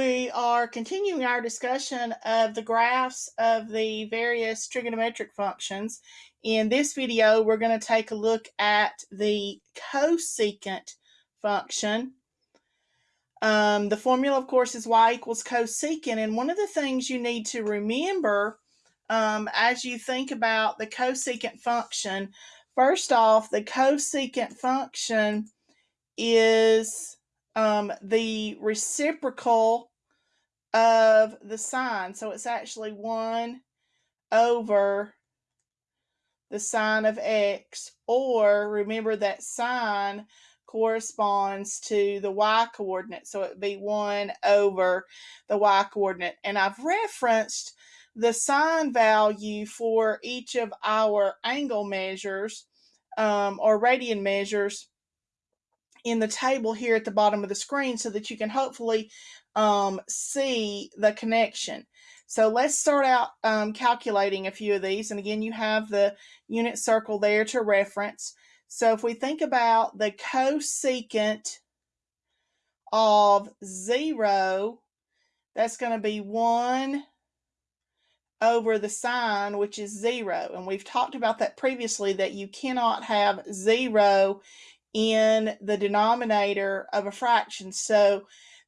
We are continuing our discussion of the graphs of the various trigonometric functions. In this video, we're going to take a look at the cosecant function. Um, the formula, of course, is y equals cosecant. And one of the things you need to remember um, as you think about the cosecant function, first off, the cosecant function is um, the reciprocal of the sine. So it's actually 1 over the sine of x, or remember that sine corresponds to the y coordinate. So it would be 1 over the y coordinate. And I've referenced the sine value for each of our angle measures um, or radian measures in the table here at the bottom of the screen so that you can hopefully um, see the connection. So let's start out um, calculating a few of these. And again, you have the unit circle there to reference. So if we think about the cosecant of 0, that's going to be 1 over the sine, which is 0. And we've talked about that previously, that you cannot have 0 in the denominator of a fraction. So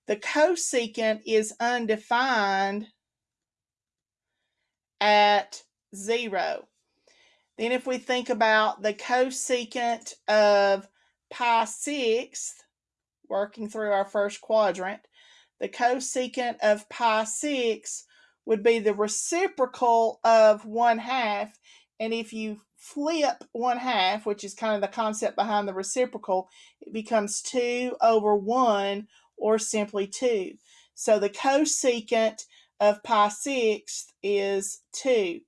the cosecant is undefined at zero. Then if we think about the cosecant of pi sixth, working through our first quadrant, the cosecant of pi six would be the reciprocal of one half. And if you flip one half, which is kind of the concept behind the reciprocal, it becomes 2 over 1 or simply 2. So the cosecant of pi sixth is 2.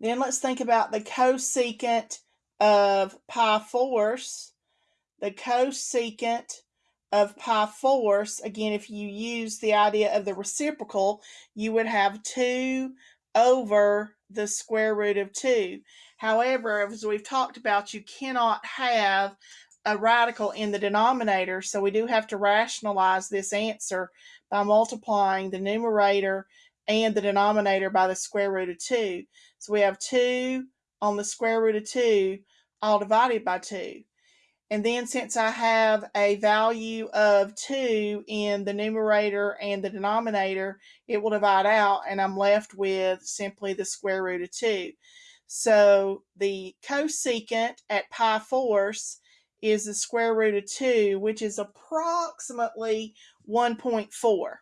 Then let's think about the cosecant of pi fourths. The cosecant of pi fourths, again, if you use the idea of the reciprocal, you would have 2 over the square root of 2. However, as we've talked about, you cannot have a radical in the denominator, so we do have to rationalize this answer by multiplying the numerator and the denominator by the square root of 2. So we have 2 on the square root of 2 all divided by 2. And then since I have a value of 2 in the numerator and the denominator, it will divide out and I'm left with simply the square root of 2. So the cosecant at pi fourths is the square root of 2, which is approximately 1.4.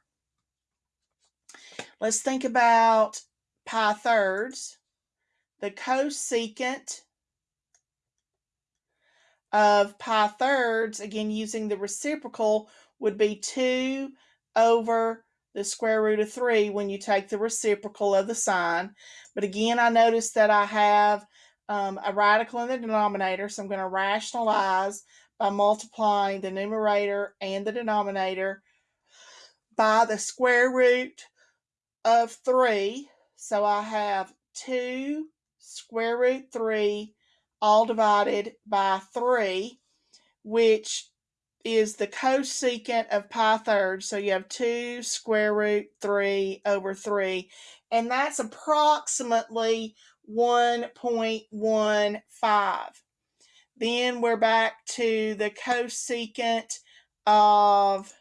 Let's think about pi thirds. The cosecant of pi thirds, again using the reciprocal, would be 2 over the square root of 3 when you take the reciprocal of the sine. But again, I notice that I have um, a radical in the denominator, so I'm going to rationalize by multiplying the numerator and the denominator by the square root of 3. So I have 2 square root 3 all divided by 3, which is the cosecant of pi thirds. So you have 2 square root 3 over 3. And that's approximately 1.15. Then we're back to the cosecant of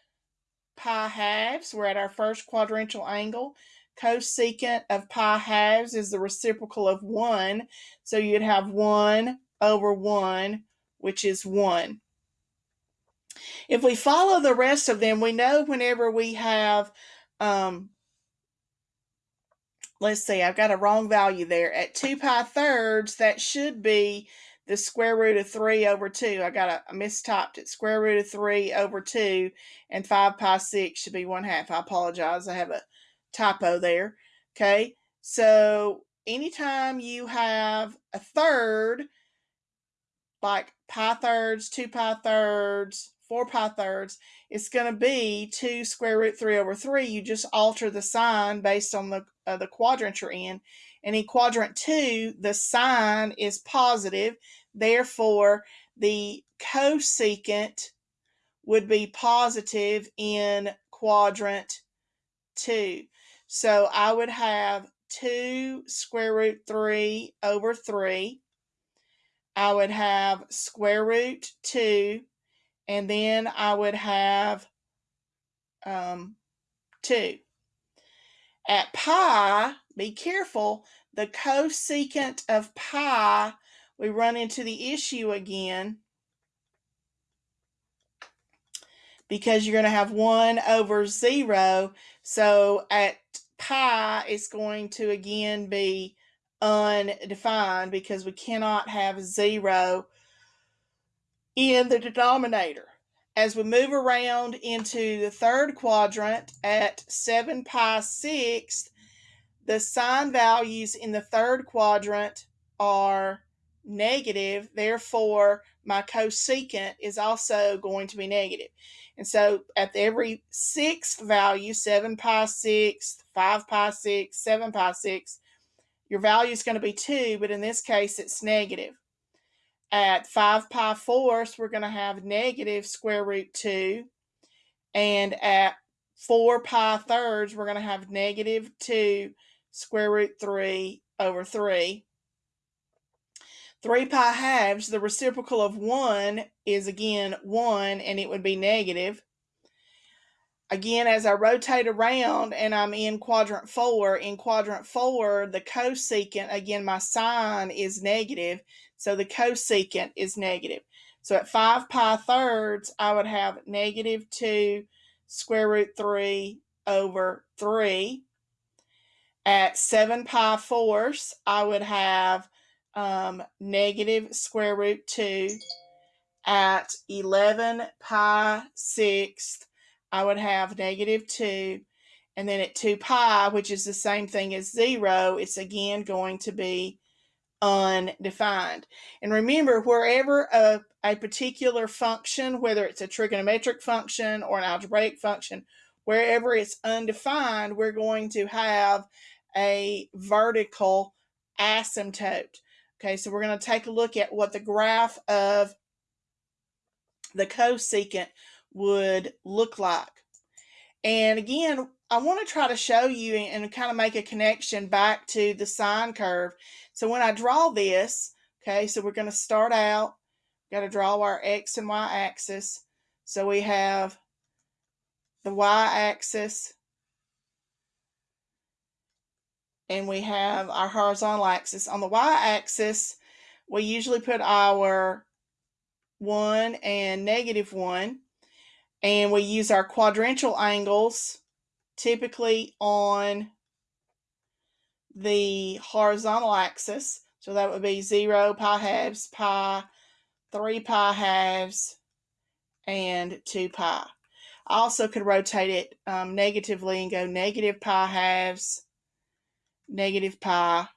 pi halves. We're at our first quadrantial angle. Cosecant of pi halves is the reciprocal of 1. So you'd have 1 over 1, which is 1. If we follow the rest of them, we know whenever we have, um, let's see, I've got a wrong value there. At 2 pi thirds, that should be the square root of 3 over 2. I got a, mistyped it. Square root of 3 over 2 and 5 pi 6 should be 1 half. I apologize. I have a typo there. Okay, so anytime you have a third, like pi thirds, 2 pi thirds, 4 pi thirds, it's going to be 2 square root 3 over 3. You just alter the sign based on the, uh, the quadrant you're in. And in quadrant 2, the sign is positive. Therefore, the cosecant would be positive in quadrant 2. So I would have 2 square root 3 over 3. I would have square root 2, and then I would have um, 2. At pi, be careful, the cosecant of pi, we run into the issue again because you're going to have 1 over 0. So at pi, it's going to again be undefined because we cannot have 0 in the denominator. As we move around into the third quadrant at 7 pi sixth, the sine values in the third quadrant are negative. Therefore, my cosecant is also going to be negative. And so at every sixth value, 7 pi sixth, 5 pi sixth, 7 pi sixth, your value is going to be 2, but in this case, it's negative. At 5 pi fourths, we're going to have negative square root 2. And at 4 pi thirds, we're going to have negative 2 square root 3 over 3. 3 pi halves, the reciprocal of 1 is again 1, and it would be negative. Again, as I rotate around and I'm in quadrant 4, in quadrant 4, the cosecant, again, my sine is negative, so the cosecant is negative. So at 5 pi thirds, I would have negative 2 square root 3 over 3. At 7 pi fourths, I would have um, negative square root 2. At 11 pi sixth, I would have negative 2. And then at 2 pi, which is the same thing as 0, it's again going to be undefined. And remember, wherever a, a particular function, whether it's a trigonometric function or an algebraic function, wherever it's undefined, we're going to have a vertical asymptote. Okay, so we're going to take a look at what the graph of the cosecant would look like. And again, I want to try to show you and kind of make a connection back to the sine curve. So when I draw this, okay, so we're going to start out, got to draw our x and y axis. So we have the y axis and we have our horizontal axis. On the y axis, we usually put our 1 and negative 1 and we use our quadrantial angles typically on the horizontal axis. So that would be 0, pi halves, pi, 3 pi halves, and 2 pi. I also could rotate it um, negatively and go negative pi halves, negative pi,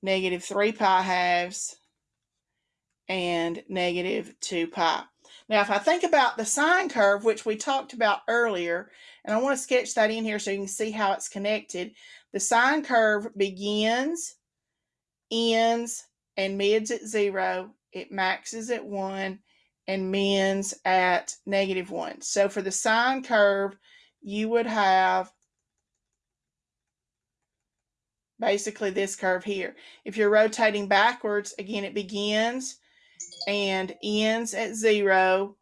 negative 3 pi halves, and negative 2 pi. Now, if I think about the sine curve, which we talked about earlier, and I want to sketch that in here so you can see how it's connected. The sine curve begins, ends, and mids at zero. It maxes at one and mins at negative one. So for the sine curve, you would have basically this curve here. If you're rotating backwards, again, it begins and ends at zero,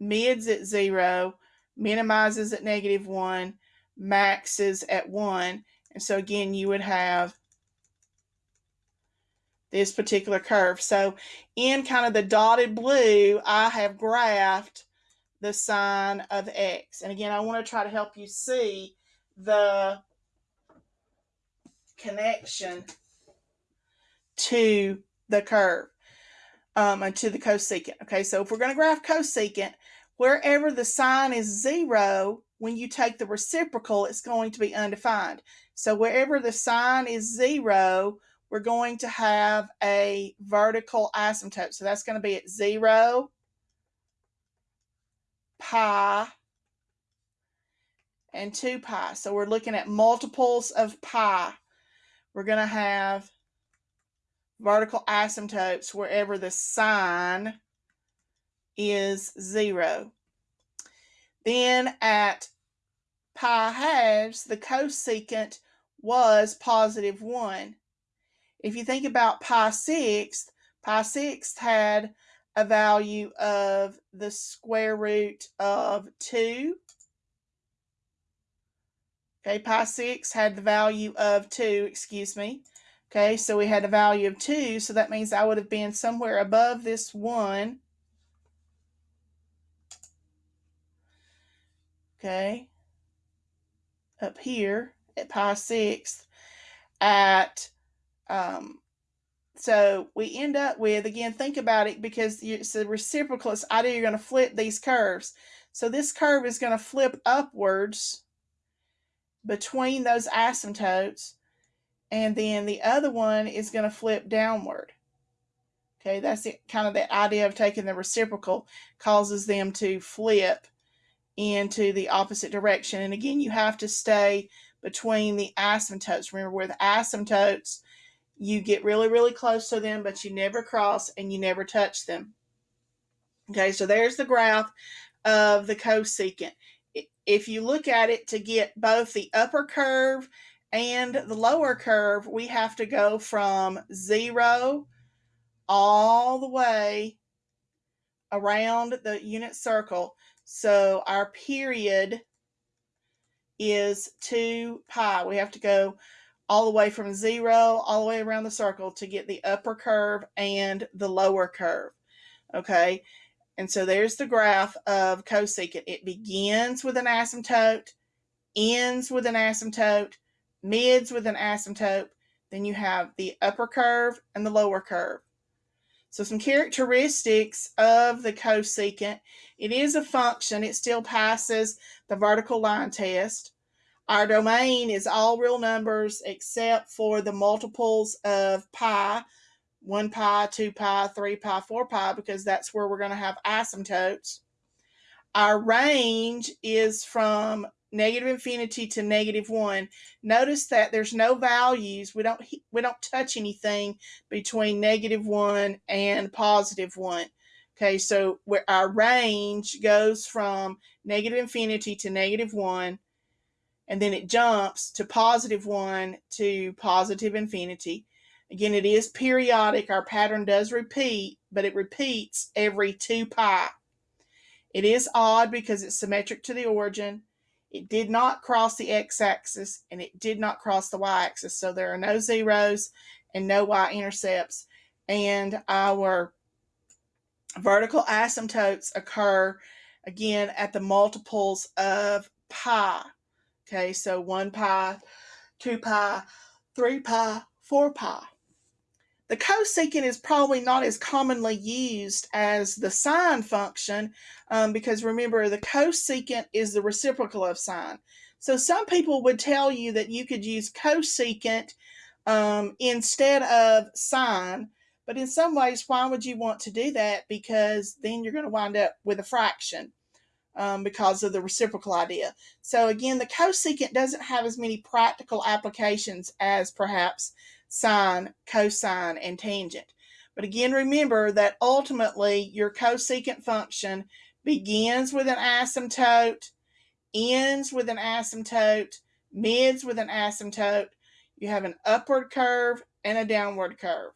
mids at zero, minimizes at negative one, maxes at one. And so again, you would have this particular curve. So in kind of the dotted blue, I have graphed the sine of x. And again, I want to try to help you see the connection to the curve um, to the cosecant. Okay, so if we're going to graph cosecant, wherever the sine is zero, when you take the reciprocal, it's going to be undefined. So wherever the sine is zero, we're going to have a vertical asymptote. So that's going to be at zero, pi, and 2 pi. So we're looking at multiples of pi. We're going to have vertical asymptotes wherever the sine is zero. Then at pi halves, the cosecant was positive 1. If you think about pi sixth, pi sixth had a value of the square root of 2. Okay, pi 6 had the value of 2, excuse me. Okay, so we had a value of 2, so that means I would have been somewhere above this 1. Okay, up here at pi 6 at, um, so we end up with, again, think about it because it's a reciprocal. It's idea you're going to flip these curves. So this curve is going to flip upwards between those asymptotes and then the other one is going to flip downward. Okay, that's the, kind of the idea of taking the reciprocal causes them to flip into the opposite direction. And again, you have to stay between the asymptotes. Remember, with asymptotes, you get really, really close to them, but you never cross and you never touch them. Okay, so there's the graph of the cosecant if you look at it to get both the upper curve and the lower curve, we have to go from zero all the way around the unit circle. So our period is 2 pi. We have to go all the way from zero all the way around the circle to get the upper curve and the lower curve. Okay, and so there's the graph of cosecant. It begins with an asymptote, ends with an asymptote, mids with an asymptote. Then you have the upper curve and the lower curve. So some characteristics of the cosecant. It is a function. It still passes the vertical line test. Our domain is all real numbers except for the multiples of pi, 1 pi, 2 pi, 3 pi, 4 pi, because that's where we're going to have asymptotes. Our range is from negative infinity to negative 1. Notice that there's no values. We don't we don't touch anything between negative 1 and positive 1. Okay, so where our range goes from negative infinity to negative 1 and then it jumps to positive 1 to positive infinity. Again, it is periodic. Our pattern does repeat, but it repeats every 2 pi. It is odd because it's symmetric to the origin. It did not cross the x-axis and it did not cross the y-axis. So there are no zeros and no y-intercepts. And our vertical asymptotes occur again at the multiples of pi. Okay, so 1 pi, 2 pi, 3 pi, 4 pi. The cosecant is probably not as commonly used as the sine function um, because remember the cosecant is the reciprocal of sine. So some people would tell you that you could use cosecant um, instead of sine, but in some ways, why would you want to do that? Because then you're going to wind up with a fraction um, because of the reciprocal idea. So again, the cosecant doesn't have as many practical applications as perhaps sine, cosine, and tangent. But again, remember that ultimately your cosecant function begins with an asymptote, ends with an asymptote, mids with an asymptote. You have an upward curve and a downward curve.